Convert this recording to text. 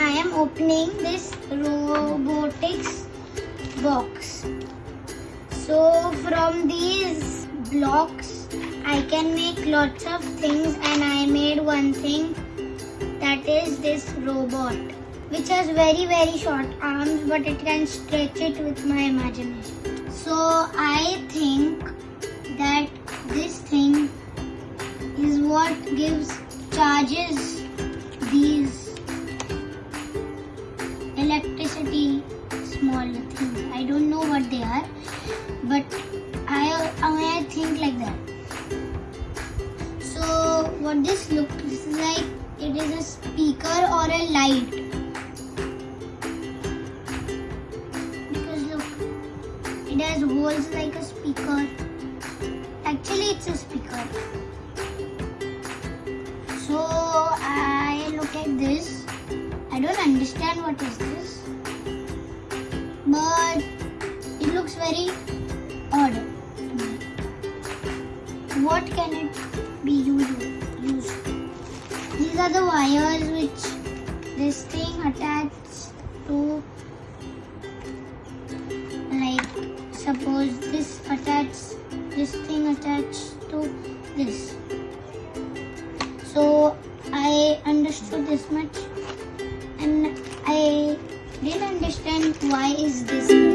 I am opening this robotics box. So from these blocks I can make lots of things and I made one thing that is this robot which has very very short arms but it can stretch it with my imagination. So I think that this thing is what gives charges but I I think like that. So what this looks like, it is a speaker or a light. Because look, it has holes like a speaker. Actually, it's a speaker. So I look at this. I don't understand what is this, but it looks very What can it be used? These are the wires which this thing attaches to. Like suppose this attached, this thing attached to this. So I understood this much and I didn't understand why is this